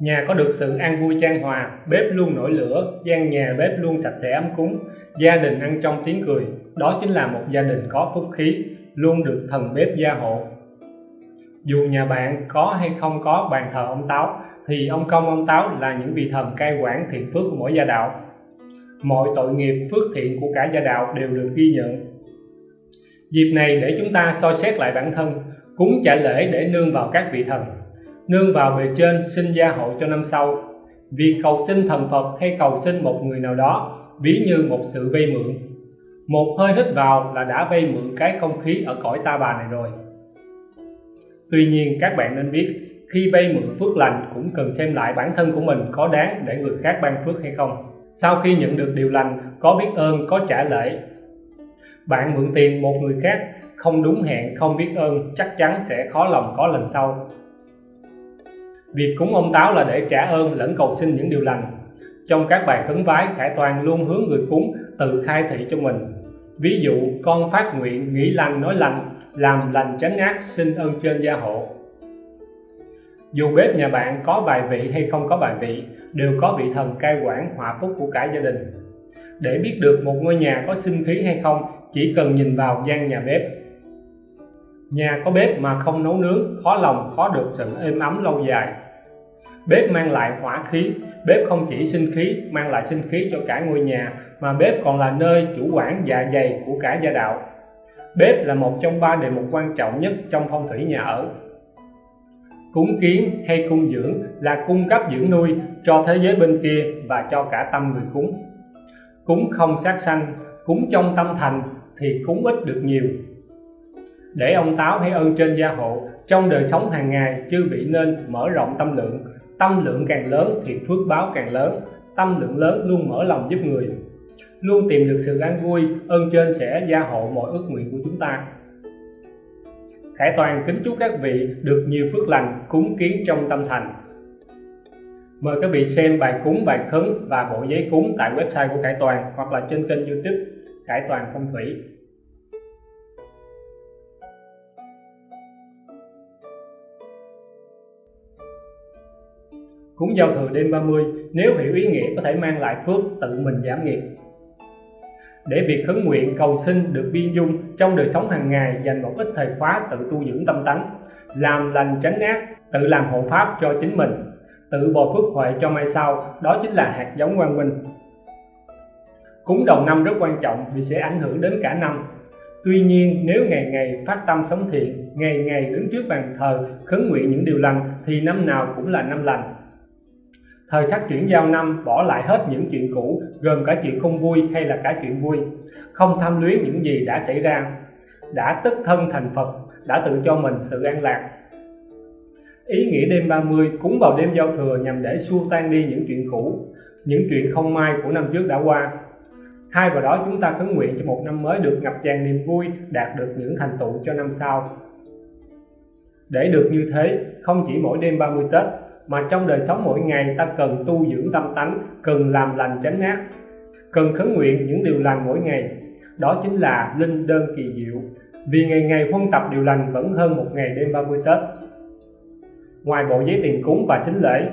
Nhà có được sự an vui trang hòa, bếp luôn nổi lửa, gian nhà bếp luôn sạch sẽ ấm cúng, gia đình ăn trong tiếng cười, đó chính là một gia đình có phúc khí, luôn được thần bếp gia hộ. Dù nhà bạn có hay không có bàn thờ ông Táo, thì ông Công ông Táo là những vị thần cai quản thiện phước của mỗi gia đạo. Mọi tội nghiệp phước thiện của cả gia đạo đều được ghi nhận. Dịp này để chúng ta soi xét lại bản thân, cúng trả lễ để nương vào các vị thần nương vào bề trên xin gia hộ cho năm sau. Việc cầu xin thần Phật hay cầu xin một người nào đó, ví như một sự vay mượn. Một hơi hít vào là đã vay mượn cái không khí ở cõi ta bà này rồi. Tuy nhiên các bạn nên biết, khi vay mượn phước lành cũng cần xem lại bản thân của mình có đáng để người khác ban phước hay không. Sau khi nhận được điều lành, có biết ơn, có trả lễ. Bạn mượn tiền một người khác, không đúng hẹn, không biết ơn, chắc chắn sẽ khó lòng có lần sau. Việc cúng ông Táo là để trả ơn lẫn cầu xin những điều lành. Trong các bài khấn vái, Khải Toàn luôn hướng người cúng tự khai thị cho mình. Ví dụ, con phát nguyện nghĩ lành nói lành, làm lành tránh ác, xin ơn trên gia hộ. Dù bếp nhà bạn có bài vị hay không có bài vị, đều có vị thần cai quản họa phúc của cả gia đình. Để biết được một ngôi nhà có sinh khí hay không, chỉ cần nhìn vào gian nhà bếp Nhà có bếp mà không nấu nướng, khó lòng khó được sự êm ấm lâu dài. Bếp mang lại hỏa khí, bếp không chỉ sinh khí, mang lại sinh khí cho cả ngôi nhà, mà bếp còn là nơi chủ quản dạ dày của cả gia đạo. Bếp là một trong ba đề mục quan trọng nhất trong phong thủy nhà ở. Cúng kiến hay cung dưỡng là cung cấp dưỡng nuôi cho thế giới bên kia và cho cả tâm người cúng. Cúng không sát sanh, cúng trong tâm thành thì cúng ít được nhiều, để ông Táo hãy ơn trên gia hộ trong đời sống hàng ngày chư vị nên mở rộng tâm lượng. Tâm lượng càng lớn thì phước báo càng lớn tâm lượng lớn luôn mở lòng giúp người. Luôn tìm được sự an vui ơn trên sẽ gia hộ mọi ước nguyện của chúng ta. Khải Toàn kính chúc các vị được nhiều phước lành cúng kiến trong tâm thành. Mời các vị xem bài cúng, bài khấn và bộ giấy cúng tại website của Khải Toàn hoặc là trên kênh youtube Khải Toàn Phong Thủy. Cúng giao thừa đêm 30 nếu hiểu ý nghĩa có thể mang lại phước tự mình giảm nghiệp. Để việc khấn nguyện cầu xin được biên dung trong đời sống hàng ngày dành một ít thời khóa tự tu dưỡng tâm tánh, làm lành tránh ác, tự làm hộ pháp cho chính mình, tự bồi phước huệ cho mai sau, đó chính là hạt giống quang minh. Cúng đầu năm rất quan trọng vì sẽ ảnh hưởng đến cả năm. Tuy nhiên nếu ngày ngày phát tâm sống thiện, ngày ngày đứng trước bàn thờ khấn nguyện những điều lành thì năm nào cũng là năm lành thời khắc chuyển giao năm, bỏ lại hết những chuyện cũ, gồm cả chuyện không vui hay là cả chuyện vui. Không tham luyến những gì đã xảy ra. Đã tức thân thành Phật, đã tự cho mình sự an lạc. Ý nghĩa đêm 30 cúng vào đêm giao thừa nhằm để xua tan đi những chuyện cũ, những chuyện không may của năm trước đã qua. Thay vào đó chúng ta khấn nguyện cho một năm mới được ngập tràn niềm vui, đạt được những thành tựu cho năm sau. Để được như thế, không chỉ mỗi đêm 30 Tết mà trong đời sống mỗi ngày, ta cần tu dưỡng tâm tánh, cần làm lành tránh ác, cần khấn nguyện những điều lành mỗi ngày. Đó chính là linh đơn kỳ diệu. Vì ngày ngày huân tập điều lành vẫn hơn một ngày đêm 30 Tết. Ngoài bộ giấy tiền cúng và sính lễ,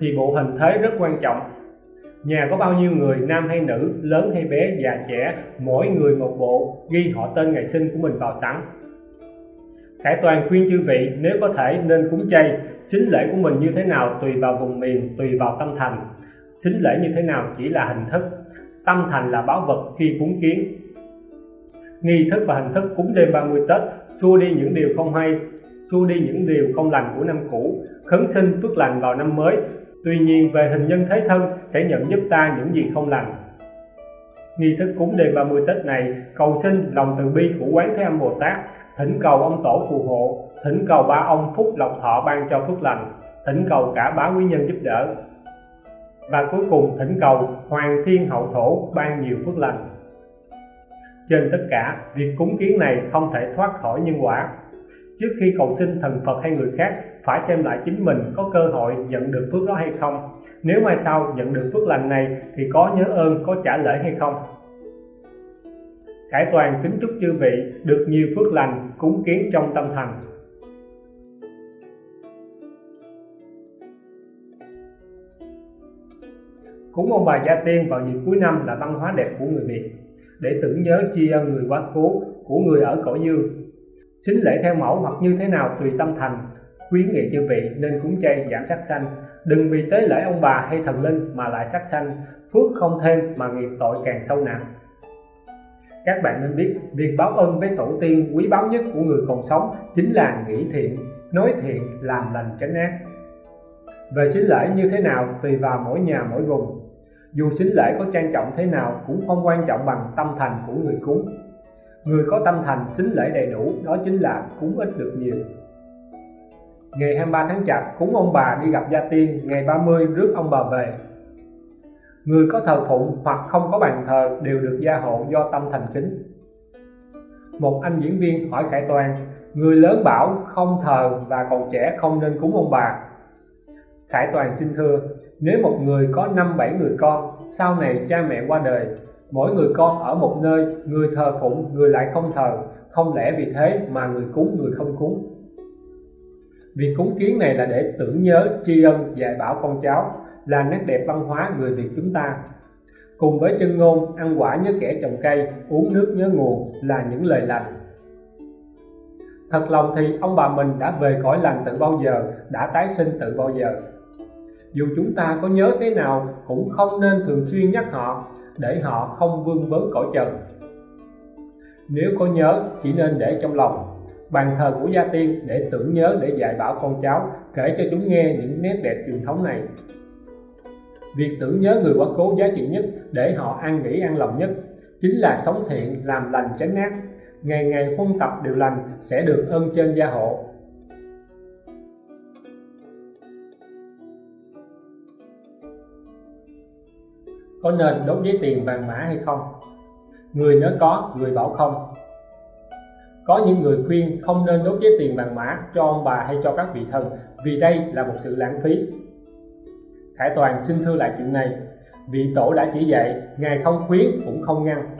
thì bộ hình thế rất quan trọng. Nhà có bao nhiêu người, nam hay nữ, lớn hay bé, già trẻ, mỗi người một bộ, ghi họ tên ngày sinh của mình vào sẵn. Khải Toàn khuyên chư vị nếu có thể nên cúng chay, xính lễ của mình như thế nào tùy vào vùng miền, tùy vào tâm thành. Xính lễ như thế nào chỉ là hình thức, tâm thành là báo vật khi cúng kiến. Nghi thức và hình thức cúng đêm 30 Tết xua đi những điều không hay, xua đi những điều không lành của năm cũ, khấn sinh phước lành vào năm mới. Tuy nhiên về hình nhân thế thân sẽ nhận giúp ta những gì không lành. Nghi thức cúng đêm 30 Tết này, cầu xin lòng từ bi của Quán Thế Âm Bồ Tát, thỉnh cầu ông tổ phù hộ, thỉnh cầu ba ông phúc lộc thọ ban cho phước lành, thỉnh cầu cả bá quý nhân giúp đỡ. Và cuối cùng, thỉnh cầu hoàng thiên hậu thổ ban nhiều phước lành. Trên tất cả, việc cúng kiến này không thể thoát khỏi nhân quả. Trước khi cầu xin thần Phật hay người khác phải xem lại chính mình có cơ hội nhận được phước đó hay không nếu mai sau nhận được phước lành này thì có nhớ ơn có trả lễ hay không Khải Toàn kính chúc chư vị được nhiều phước lành cúng kiến trong tâm thành. Cúng ông bà Gia Tiên vào dịp cuối năm là văn hóa đẹp của người Việt để tưởng nhớ tri ân người quá cố của người ở cõi dương. Xính lễ theo mẫu hoặc như thế nào tùy tâm thành, khuyến nghị chư vị nên cúng chay giảm sát sanh. Đừng vì tế lễ ông bà hay thần linh mà lại sát sanh, phước không thêm mà nghiệp tội càng sâu nặng. Các bạn nên biết, việc báo ơn với tổ tiên quý báu nhất của người còn sống chính là nghĩ thiện, nói thiện, làm lành tránh ác. Về xính lễ như thế nào tùy vào mỗi nhà mỗi vùng. Dù xính lễ có trang trọng thế nào cũng không quan trọng bằng tâm thành của người cúng. Người có tâm thành xính lễ đầy đủ đó chính là cúng ít được nhiều. Ngày 23 tháng Chạp cúng ông bà đi gặp gia tiên, ngày 30 rước ông bà về. Người có thờ phụng hoặc không có bàn thờ đều được gia hộ do tâm thành kính. Một anh diễn viên hỏi Khải Toàn, người lớn bảo không thờ và còn trẻ không nên cúng ông bà Khải Toàn xin thưa, nếu một người có năm bảy người con, sau này cha mẹ qua đời, mỗi người con ở một nơi, người thờ phụng, người lại không thờ, không lẽ vì thế mà người cúng người không cúng. Việc cúng kiến này là để tưởng nhớ, tri ân, dạy bảo con cháu, là nét đẹp văn hóa người Việt chúng ta. Cùng với chân ngôn, ăn quả nhớ kẻ trồng cây, uống nước nhớ nguồn là những lời lành. Thật lòng thì ông bà mình đã về cõi lành từ bao giờ đã tái sinh từ bao giờ. Dù chúng ta có nhớ thế nào cũng không nên thường xuyên nhắc họ để họ không vương vấn cõi trần. Nếu có nhớ chỉ nên để trong lòng bàn thờ của gia tiên để tưởng nhớ, để dạy bảo con cháu, kể cho chúng nghe những nét đẹp truyền thống này. Việc tưởng nhớ người quá cố giá trị nhất để họ an nghỉ an lòng nhất chính là sống thiện, làm lành, tránh ác. Ngày ngày huân tập điều lành sẽ được ơn trên gia hộ. Có nên đốt giấy tiền vàng mã hay không? Người nói có, người bảo không có những người khuyên không nên đốt giấy tiền vàng mã cho ông bà hay cho các vị thần vì đây là một sự lãng phí. Khải Toàn xin thưa lại chuyện này. Vị tổ đã chỉ dạy, ngài không khuyến cũng không ngăn.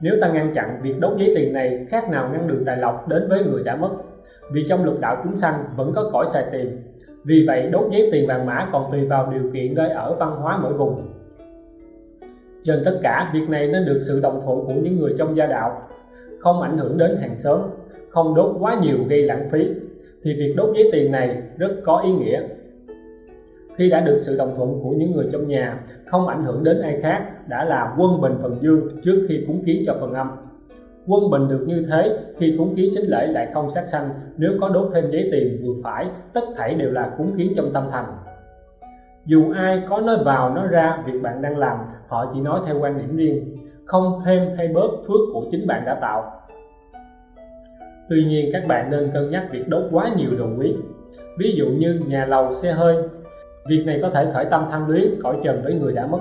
Nếu ta ngăn chặn việc đốt giấy tiền này, khác nào ngăn đường tài lộc đến với người đã mất. Vì trong lục đạo chúng sanh vẫn có cõi xài tiền, vì vậy đốt giấy tiền vàng mã còn tùy vào điều kiện nơi ở văn hóa mỗi vùng. Trên tất cả, việc này nên được sự đồng thuận của những người trong gia đạo không ảnh hưởng đến hàng xóm, không đốt quá nhiều gây lãng phí, thì việc đốt giấy tiền này rất có ý nghĩa. Khi đã được sự đồng thuận của những người trong nhà, không ảnh hưởng đến ai khác, đã là quân bình phần dương trước khi cúng kiến cho phần âm. Quân bình được như thế, khi cúng kiến xính lễ lại không sát sanh, nếu có đốt thêm giấy tiền vừa phải, tất thảy đều là cúng kiến trong tâm thành. Dù ai có nói vào, nói ra, việc bạn đang làm, họ chỉ nói theo quan điểm riêng không thêm hay bớt phước của chính bạn đã tạo tuy nhiên các bạn nên cân nhắc việc đốt quá nhiều đồ quý ví dụ như nhà lầu xe hơi Việc này có thể khởi tâm tham luyến cõi trần với người đã mất.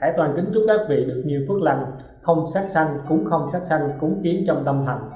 Khải toàn kính chúc các vị được nhiều phước lành, không sát sanh, cũng không sát sanh, cúng kiến trong tâm thành.